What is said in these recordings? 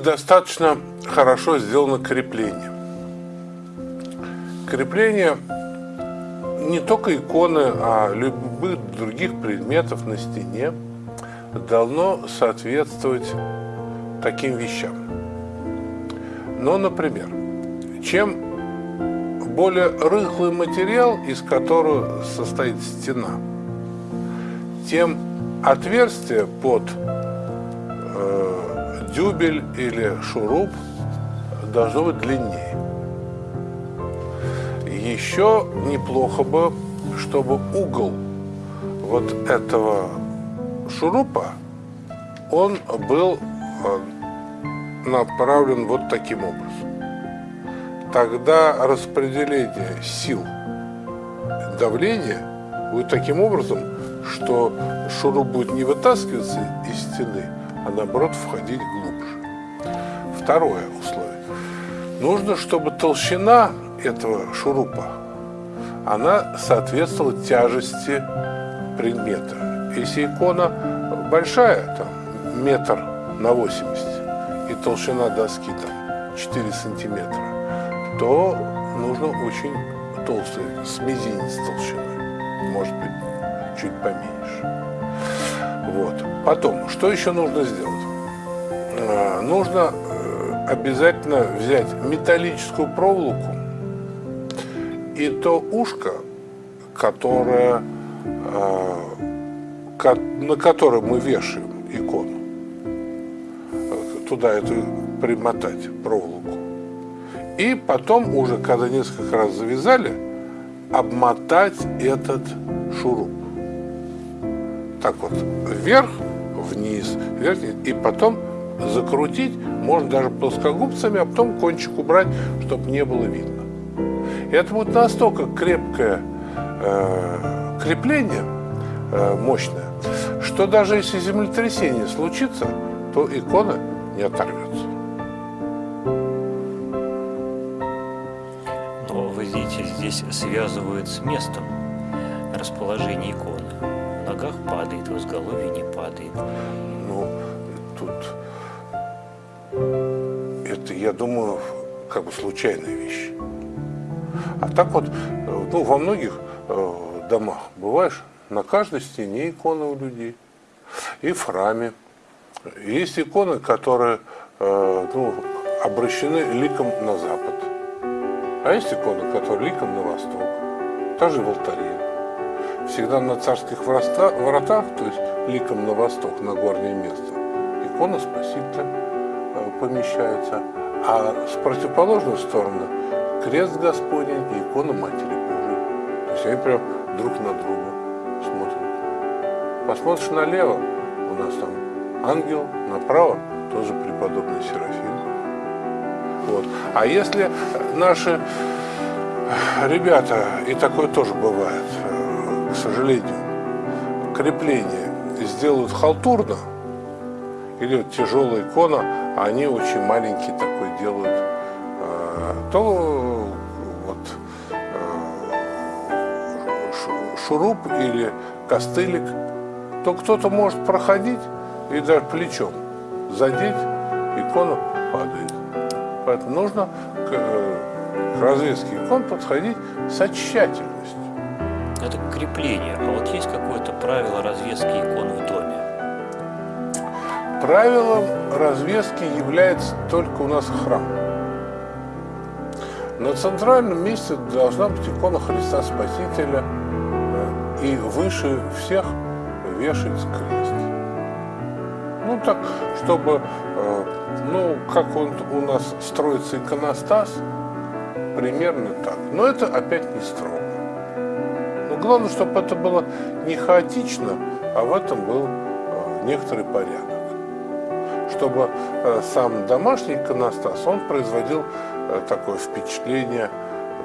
недостаточно хорошо сделано крепление. Крепление не только иконы, а любых других предметов на стене должно соответствовать таким вещам. Ну, например, чем более рыхлый материал, из которого состоит стена, тем отверстие под э, дюбель или шуруп должно быть длиннее. Еще неплохо бы, чтобы угол вот этого шурупа, он был э, направлен вот таким образом. Тогда распределение сил давления будет таким образом, что шуруп будет не вытаскиваться из стены, а наоборот входить глубже. Второе условие. Нужно, чтобы толщина этого шурупа, она соответствовала тяжести предмета. Если икона большая, там, метр на 80, и толщина доски там 4 сантиметра, то нужно очень толстый, с мизинец толщины, может быть, чуть поменьше. Вот. Потом, что еще нужно сделать? А, нужно э, обязательно взять металлическую проволоку и то ушко, которое, э, на которое мы вешаем икону, туда эту примотать проволоку. И потом уже, когда несколько раз завязали, обмотать этот шуруп. Так вот, вверх, вниз, вверх, и потом закрутить, можно даже плоскогубцами, а потом кончик убрать, чтобы не было видно. Это будет настолько крепкое э, крепление, э, мощное, что даже если землетрясение случится, то икона не оторвется. Но вы видите, здесь связывают с местом расположения иконы. В ногах падает, в изголовье не падает. Ну, тут это, я думаю, как бы случайная вещь. А так вот, ну, во многих э, домах бываешь, на каждой стене иконы у людей. И в храме. Есть иконы, которые э, ну, обращены ликом на запад. А есть иконы, которые ликом на восток. Также в алтаре. Всегда на царских воротах, то есть ликом на восток, на горнее место, икона Спасителя э, помещается. А с противоположной стороны крест Господень и икона Матери Божией. То есть они прям друг на друга смотрят. Посмотришь налево, у нас там ангел, направо тоже преподобный Серафим. Вот. А если наши ребята, и такое тоже бывает, к сожалению, крепление сделают халтурно, или тяжелая икона, а они очень маленький такой делают, то вот шуруп или костылик, то кто-то может проходить и даже плечом задеть, икона падает. Поэтому нужно к, к развеске икон подходить со тщательностью. Это крепление. А вот есть какое-то правило развески икон в доме? Правилом развески является только у нас храм. На центральном месте должна быть икона Христа Спасителя, э, и выше всех вешается крест. Ну так, чтобы, э, ну, как он у нас строится иконостас, примерно так. Но это опять не строго. Но главное, чтобы это было не хаотично, а в этом был э, некоторый порядок. Чтобы сам домашний иконостас, он производил такое впечатление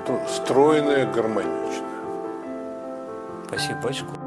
ну, стройное, гармоничное. Спасибо, батюшка.